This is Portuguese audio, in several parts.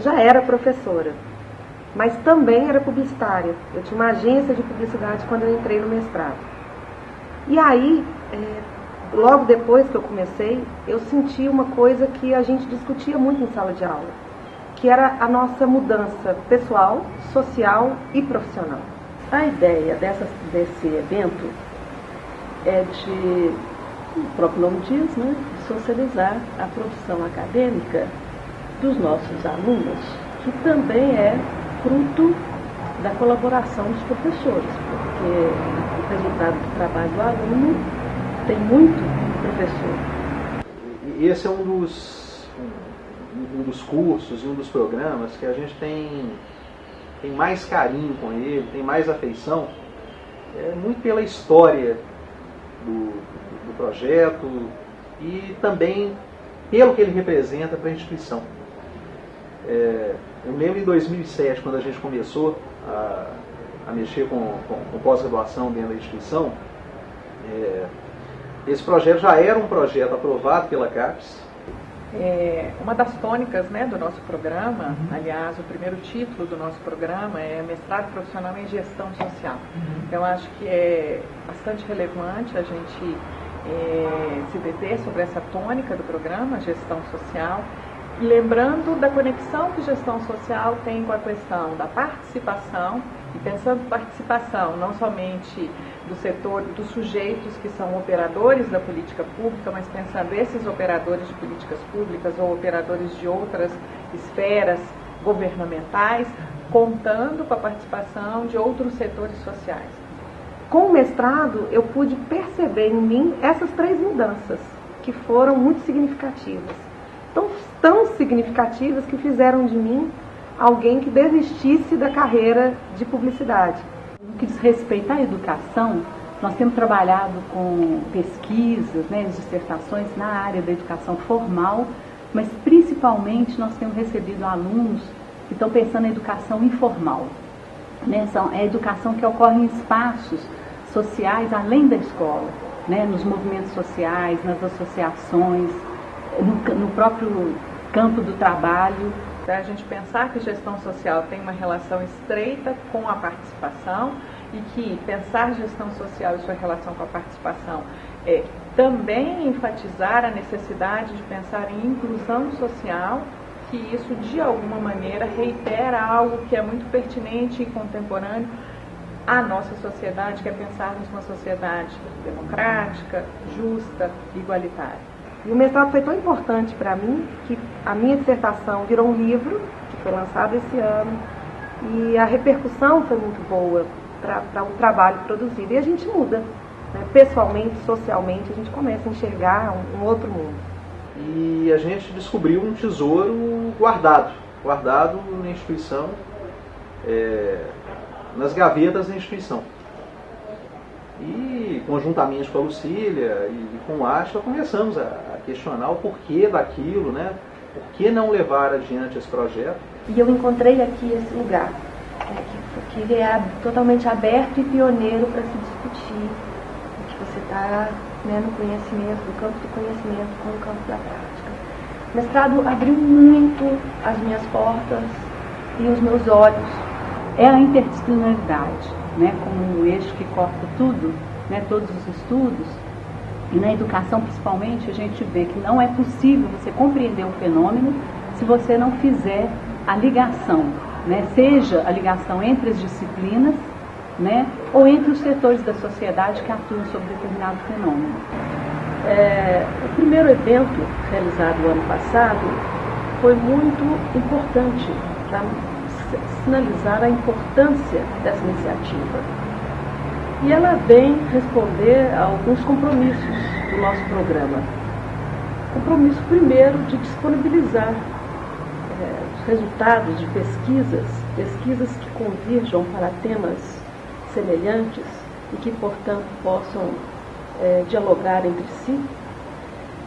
Já era professora, mas também era publicitária. Eu tinha uma agência de publicidade quando eu entrei no mestrado. E aí, é, logo depois que eu comecei, eu senti uma coisa que a gente discutia muito em sala de aula, que era a nossa mudança pessoal, social e profissional. A ideia dessa, desse evento é de, o próprio nome diz, né, socializar a produção acadêmica dos nossos alunos, que também é fruto da colaboração dos professores, porque o resultado do trabalho do aluno tem muito professor. E esse é um dos, um, dos cursos um dos programas que a gente tem, tem mais carinho com ele, tem mais afeição, é muito pela história do, do projeto e também pelo que ele representa para a instituição. É, eu lembro em 2007, quando a gente começou a, a mexer com, com, com pós-graduação dentro da instituição, é, esse projeto já era um projeto aprovado pela CAPES. É, uma das tônicas né, do nosso programa, uhum. aliás, o primeiro título do nosso programa é Mestrado Profissional em Gestão Social. Uhum. Eu acho que é bastante relevante a gente é, se deter sobre essa tônica do programa, gestão social, lembrando da conexão que gestão social tem com a questão da participação, e pensando participação não somente do setor, dos sujeitos que são operadores da política pública, mas pensando esses operadores de políticas públicas ou operadores de outras esferas governamentais, contando com a participação de outros setores sociais. Com o mestrado, eu pude perceber em mim essas três mudanças, que foram muito significativas tão, tão significativas que fizeram de mim alguém que desistisse da carreira de publicidade. No que diz respeito à educação, nós temos trabalhado com pesquisas, né, dissertações na área da educação formal, mas principalmente nós temos recebido alunos que estão pensando em educação informal. Né, são, é a educação que ocorre em espaços sociais além da escola, né, nos movimentos sociais, nas associações, no, no próprio campo do trabalho. A gente pensar que gestão social tem uma relação estreita com a participação e que pensar gestão social e sua relação com a participação é também enfatizar a necessidade de pensar em inclusão social, que isso de alguma maneira reitera algo que é muito pertinente e contemporâneo à nossa sociedade, que é pensarmos uma sociedade democrática, justa, igualitária. E o mestrado foi tão importante para mim que a minha dissertação virou um livro, que foi lançado esse ano, e a repercussão foi muito boa para o trabalho produzido. E a gente muda, né? pessoalmente, socialmente, a gente começa a enxergar um, um outro mundo. E a gente descobriu um tesouro guardado, guardado na instituição, é, nas gavetas da instituição. E conjuntamente com a Lucília e com o Ashton começamos a, questionar o porquê daquilo, né? Por que não levar adiante esse projeto? E eu encontrei aqui esse lugar, é, que, que é totalmente aberto e pioneiro para se discutir o que você está né, no conhecimento, no campo do conhecimento com o campo da prática. O mestrado abriu muito as minhas portas e os meus olhos. É a interdisciplinaridade né, como um eixo que corta tudo, né, todos os estudos, e na educação principalmente, a gente vê que não é possível você compreender um fenômeno se você não fizer a ligação, né, seja a ligação entre as disciplinas, né, ou entre os setores da sociedade que atuam sobre determinado fenômeno. É, o primeiro evento realizado no ano passado foi muito importante para sinalizar a importância dessa iniciativa. E ela vem responder a alguns compromissos do nosso programa. Compromisso primeiro de disponibilizar é, os resultados de pesquisas, pesquisas que convirjam para temas semelhantes e que, portanto, possam é, dialogar entre si.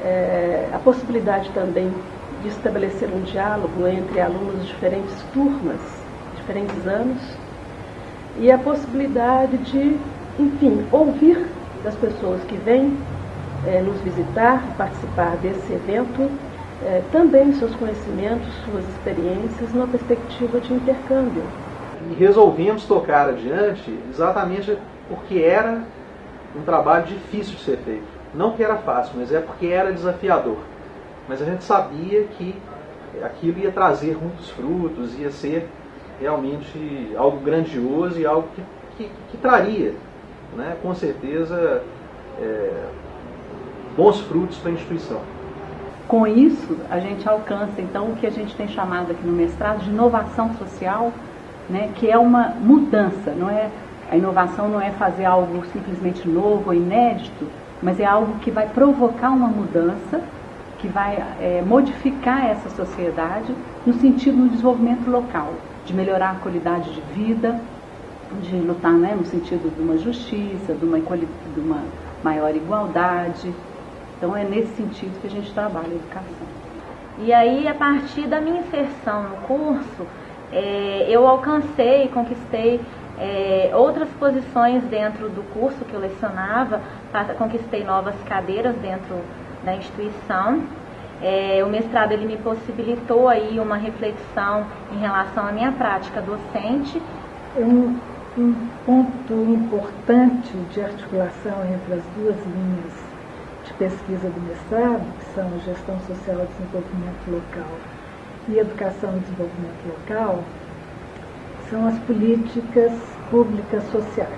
É, a possibilidade também de estabelecer um diálogo entre alunos de diferentes turmas, diferentes anos, e a possibilidade de, enfim, ouvir das pessoas que vêm é, nos visitar, participar desse evento, é, também seus conhecimentos, suas experiências, numa perspectiva de intercâmbio. E resolvemos tocar adiante exatamente porque era um trabalho difícil de ser feito. Não que era fácil, mas é porque era desafiador. Mas a gente sabia que aquilo ia trazer muitos frutos, ia ser realmente algo grandioso e algo que, que, que traria, né, com certeza, é, bons frutos para a instituição. Com isso, a gente alcança então o que a gente tem chamado aqui no mestrado de inovação social, né, que é uma mudança, não é a inovação não é fazer algo simplesmente novo ou inédito, mas é algo que vai provocar uma mudança, que vai é, modificar essa sociedade no sentido do desenvolvimento local, de melhorar a qualidade de vida, de lutar né, no sentido de uma justiça, de uma, de uma maior igualdade. Então é nesse sentido que a gente trabalha a educação. E aí, a partir da minha inserção no curso, é, eu alcancei, conquistei é, outras posições dentro do curso que eu lecionava, conquistei novas cadeiras dentro da instituição. É, o mestrado ele me possibilitou aí uma reflexão em relação à minha prática docente. Um, um ponto importante de articulação entre as duas linhas de pesquisa do mestrado, que são Gestão Social e Desenvolvimento Local e Educação e Desenvolvimento Local, são as políticas públicas sociais,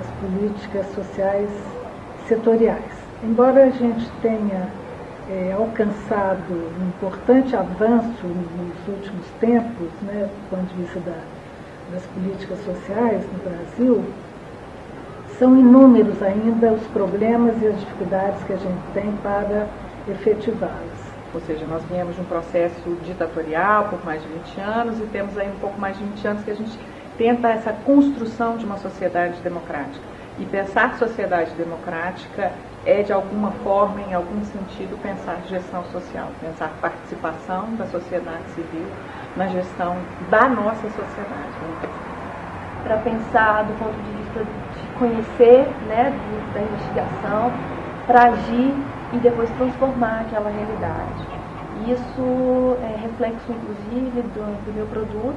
as políticas sociais setoriais. Embora a gente tenha é, alcançado um importante avanço nos últimos tempos, né, do ponto de vista da, das políticas sociais no Brasil, são inúmeros ainda os problemas e as dificuldades que a gente tem para efetivá-las. Ou seja, nós viemos de um processo ditatorial por mais de 20 anos e temos aí um pouco mais de 20 anos que a gente tenta essa construção de uma sociedade democrática. E pensar sociedade democrática é, de alguma forma, em algum sentido, pensar gestão social, pensar participação da sociedade civil na gestão da nossa sociedade. Para pensar do ponto de vista de conhecer, né, da investigação, para agir e depois transformar aquela realidade. Isso é reflexo, inclusive, do, do meu produto.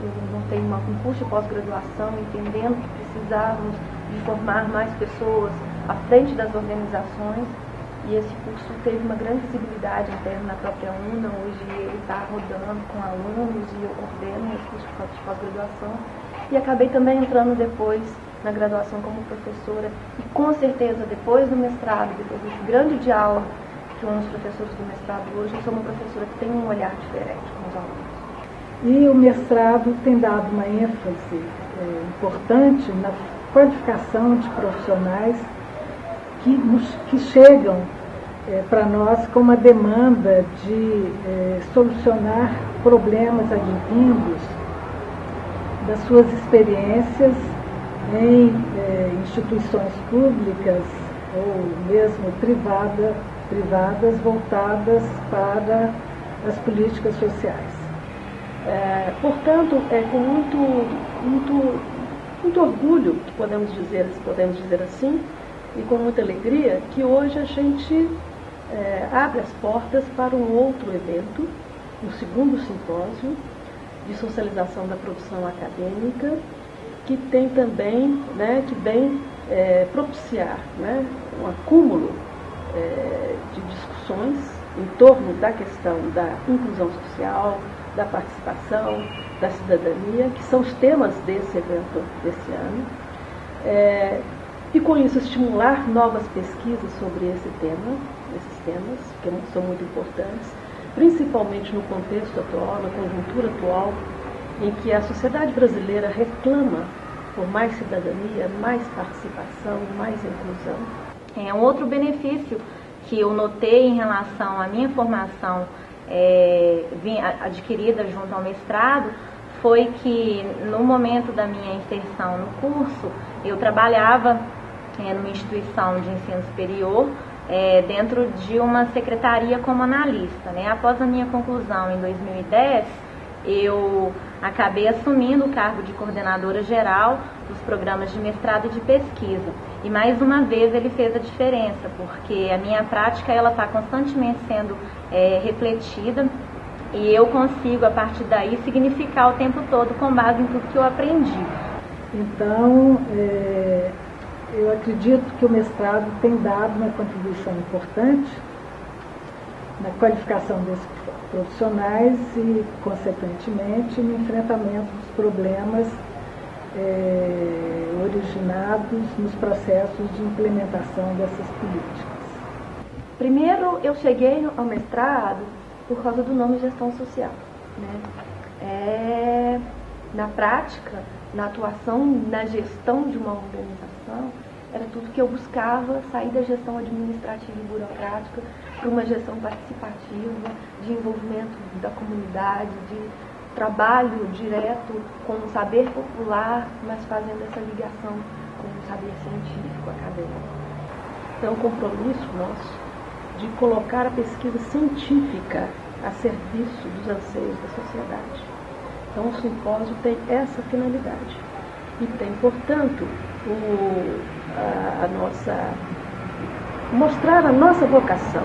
Eu montei um curso de pós-graduação, entendendo que precisávamos de formar mais pessoas à frente das organizações. E esse curso teve uma grande visibilidade interna na própria UNA. Hoje ele está rodando com alunos e eu ordeno esse curso de pós-graduação. E acabei também entrando depois na graduação como professora e com certeza depois do mestrado, depois desse grande diálogo que os professores do mestrado hoje, eu sou uma professora que tem um olhar diferente com os alunos. E o mestrado tem dado uma ênfase é, importante na qualificação de profissionais que, nos, que chegam é, para nós com uma demanda de é, solucionar problemas advindos das suas experiências em é, instituições públicas ou mesmo privada, privadas voltadas para as políticas sociais. É, portanto, é com muito, muito, muito orgulho, podemos dizer, podemos dizer assim, e com muita alegria, que hoje a gente é, abre as portas para um outro evento, o um segundo simpósio de socialização da produção acadêmica, que tem também, né, que vem é, propiciar né, um acúmulo é, de discussões em torno da questão da inclusão social, da participação, da cidadania, que são os temas desse evento desse ano. É, e com isso estimular novas pesquisas sobre esse tema, esses temas, que são muito importantes, principalmente no contexto atual, na conjuntura atual, em que a sociedade brasileira reclama por mais cidadania, mais participação, mais inclusão. É um outro benefício que eu notei em relação à minha formação é, adquirida junto ao mestrado foi que no momento da minha inserção no curso eu trabalhava é, numa instituição de ensino superior é, dentro de uma secretaria como analista. Né? Após a minha conclusão em 2010 eu acabei assumindo o cargo de coordenadora geral dos programas de mestrado e de pesquisa. E mais uma vez ele fez a diferença, porque a minha prática ela está constantemente sendo é, refletida e eu consigo a partir daí significar o tempo todo com base em tudo que eu aprendi. Então, é, eu acredito que o mestrado tem dado uma contribuição importante na qualificação desses profissionais e, consequentemente, no enfrentamento dos problemas é, originados nos processos de implementação dessas políticas? Primeiro, eu cheguei ao mestrado por causa do nome gestão social. Né? É, na prática, na atuação, na gestão de uma organização, era tudo que eu buscava, sair da gestão administrativa e burocrática para uma gestão participativa, de envolvimento da comunidade, de trabalho direto com o saber popular, mas fazendo essa ligação com o saber científico, acadêmico. É um compromisso nosso de colocar a pesquisa científica a serviço dos anseios da sociedade. Então, o simpósio tem essa finalidade. E tem, portanto, o, a, a nossa. mostrar a nossa vocação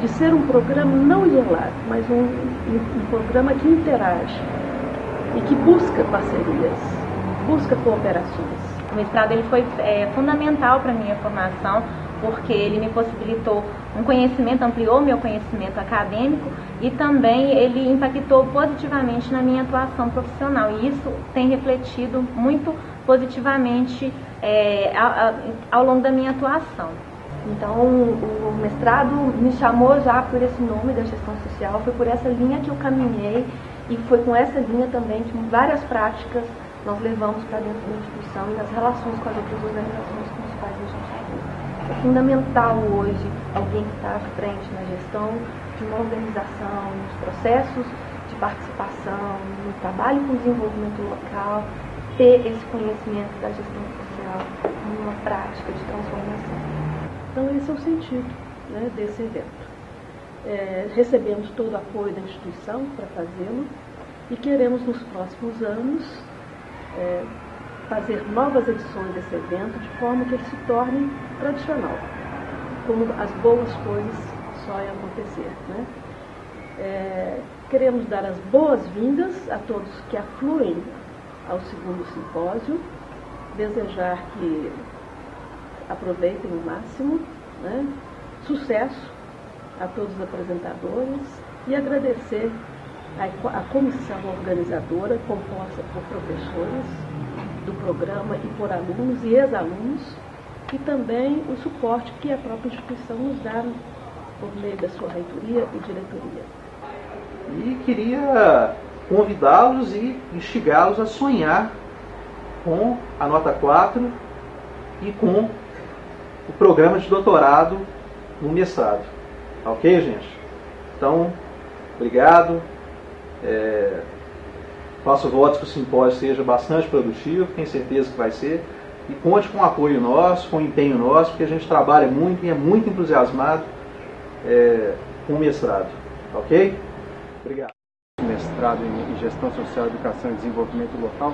de ser um programa não isolado, mas um, um, um programa que interage e que busca parcerias, busca cooperações. O mestrado ele foi é, fundamental para a minha formação, porque ele me possibilitou um conhecimento, ampliou meu conhecimento acadêmico e também ele impactou positivamente na minha atuação profissional. E isso tem refletido muito positivamente é, ao, ao longo da minha atuação. Então, o mestrado me chamou já por esse nome da gestão social, foi por essa linha que eu caminhei e foi com essa linha também que várias práticas nós levamos para dentro da instituição e nas relações com as outras organizações com os quais a gente atua. É fundamental hoje alguém que está à frente na gestão de uma organização, nos processos de participação, no trabalho com desenvolvimento local, ter esse conhecimento da gestão social numa prática de transformação. Então, esse é o sentido né, desse evento. É, recebemos todo o apoio da instituição para fazê-lo e queremos, nos próximos anos, é, fazer novas edições desse evento de forma que ele se torne tradicional, como as boas coisas só acontecer. Né? É, queremos dar as boas-vindas a todos que afluem ao segundo simpósio, desejar que aproveitem o máximo, né? sucesso a todos os apresentadores e agradecer a, comissão organizadora, composta por professores do programa e por alunos e ex-alunos, e também o suporte que a própria instituição nos dá por meio da sua reitoria e diretoria. E queria convidá-los e instigá-los a sonhar com a nota 4 e com o programa de doutorado no mestrado. Ok, gente? Então, obrigado. É, faço votos que o simpósio seja bastante produtivo, tenho certeza que vai ser. E conte com o apoio nosso, com o empenho nosso, porque a gente trabalha muito e é muito entusiasmado é, com o mestrado. Ok? Obrigado. Mestrado em Gestão Social, Educação e Desenvolvimento Local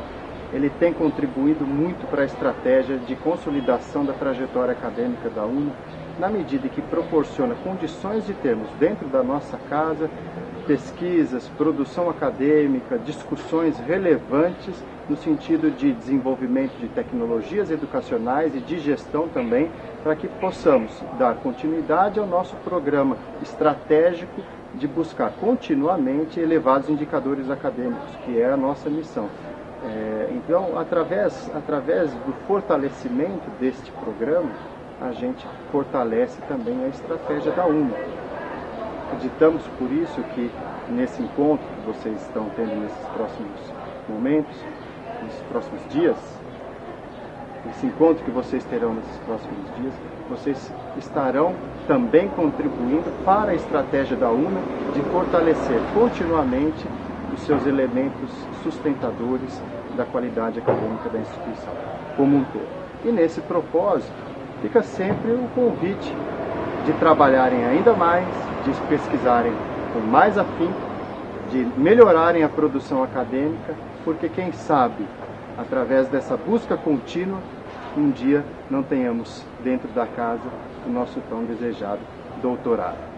ele tem contribuído muito para a estratégia de consolidação da trajetória acadêmica da UNA, na medida que proporciona condições de termos dentro da nossa casa pesquisas, produção acadêmica, discussões relevantes no sentido de desenvolvimento de tecnologias educacionais e de gestão também, para que possamos dar continuidade ao nosso programa estratégico de buscar continuamente elevados indicadores acadêmicos, que é a nossa missão. É, então, através, através do fortalecimento deste programa, a gente fortalece também a estratégia da UNA. Acreditamos por isso que nesse encontro que vocês estão tendo nesses próximos momentos, nesses próximos dias, esse encontro que vocês terão nesses próximos dias, vocês estarão também contribuindo para a estratégia da UNA de fortalecer continuamente os seus elementos sustentadores da qualidade acadêmica da instituição como um todo. E nesse propósito, fica sempre o convite de trabalharem ainda mais, de pesquisarem com mais afinco, de melhorarem a produção acadêmica, porque quem sabe, através dessa busca contínua, um dia não tenhamos dentro da casa o nosso tão desejado doutorado.